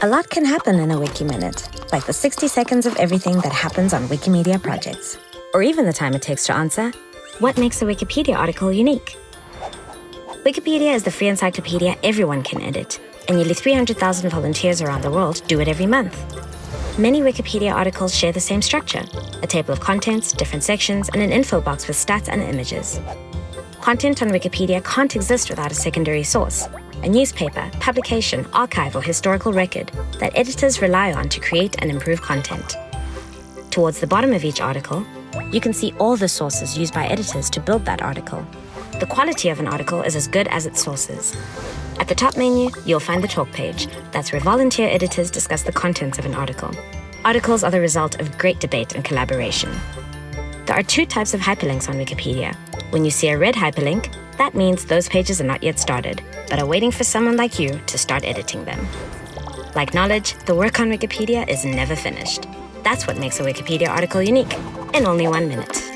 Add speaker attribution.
Speaker 1: A lot can happen in a Wiki Minute, like the 60 seconds of everything that happens on Wikimedia projects. Or even the time it takes to answer, what makes a Wikipedia article unique? Wikipedia is the free encyclopedia everyone can edit, and nearly 300,000 volunteers around the world do it every month. Many Wikipedia articles share the same structure, a table of contents, different sections, and an info box with stats and images. Content on Wikipedia can't exist without a secondary source, a newspaper, publication, archive, or historical record that editors rely on to create and improve content. Towards the bottom of each article, you can see all the sources used by editors to build that article. The quality of an article is as good as its sources. At the top menu, you'll find the talk page. That's where volunteer editors discuss the contents of an article. Articles are the result of great debate and collaboration. There are two types of hyperlinks on Wikipedia. When you see a red hyperlink, that means those pages are not yet started, but are waiting for someone like you to start editing them. Like knowledge, the work on Wikipedia is never finished. That's what makes a Wikipedia article unique, in only one minute.